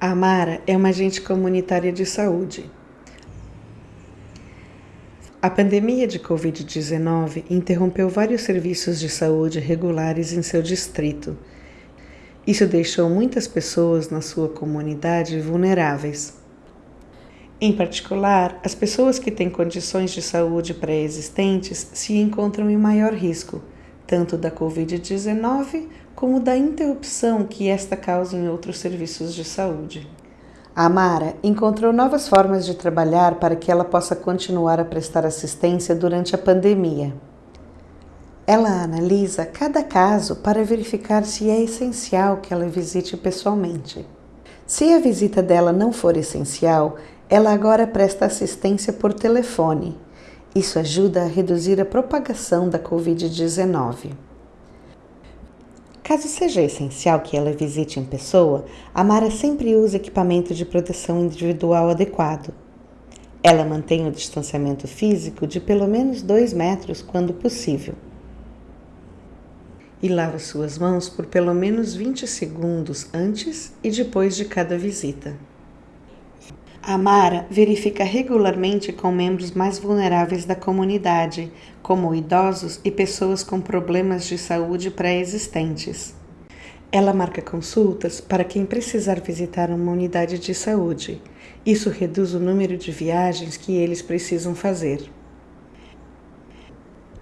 A Mara é uma agente comunitária de saúde. A pandemia de Covid-19 interrompeu vários serviços de saúde regulares em seu distrito. Isso deixou muitas pessoas na sua comunidade vulneráveis. Em particular, as pessoas que têm condições de saúde pré-existentes se encontram em maior risco, tanto da Covid-19 como da interrupção que esta causa em outros serviços de saúde. A Mara encontrou novas formas de trabalhar para que ela possa continuar a prestar assistência durante a pandemia. Ela analisa cada caso para verificar se é essencial que ela visite pessoalmente. Se a visita dela não for essencial, ela agora presta assistência por telefone. Isso ajuda a reduzir a propagação da Covid-19. Caso seja essencial que ela visite em pessoa, a Mara sempre usa equipamento de proteção individual adequado. Ela mantém o distanciamento físico de pelo menos 2 metros quando possível. E lava suas mãos por pelo menos 20 segundos antes e depois de cada visita. A Mara verifica regularmente com membros mais vulneráveis da comunidade, como idosos e pessoas com problemas de saúde pré-existentes. Ela marca consultas para quem precisar visitar uma unidade de saúde. Isso reduz o número de viagens que eles precisam fazer.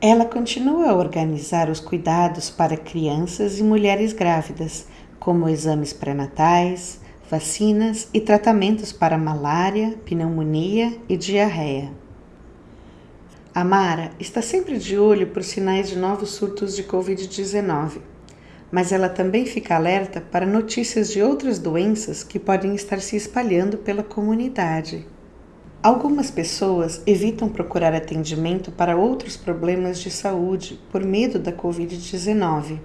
Ela continua a organizar os cuidados para crianças e mulheres grávidas, como exames pré-natais, vacinas e tratamentos para malária, pneumonia e diarreia. A Mara está sempre de olho por sinais de novos surtos de Covid-19, mas ela também fica alerta para notícias de outras doenças que podem estar se espalhando pela comunidade. Algumas pessoas evitam procurar atendimento para outros problemas de saúde por medo da Covid-19.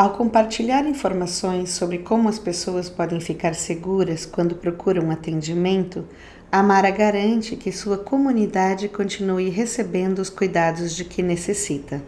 Ao compartilhar informações sobre como as pessoas podem ficar seguras quando procuram atendimento, a Mara garante que sua comunidade continue recebendo os cuidados de que necessita.